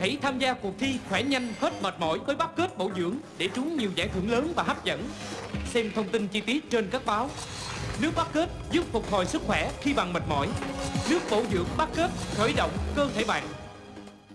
Hãy tham gia cuộc thi khỏe nhanh, hết mệt mỏi với bát kết bổ dưỡng để trúng nhiều giải thưởng lớn và hấp dẫn. Xem thông tin chi tiết trên các báo. Nước bát kết giúp phục hồi sức khỏe khi bạn mệt mỏi. Nước bổ dưỡng bát kết khởi động cơ thể bạn.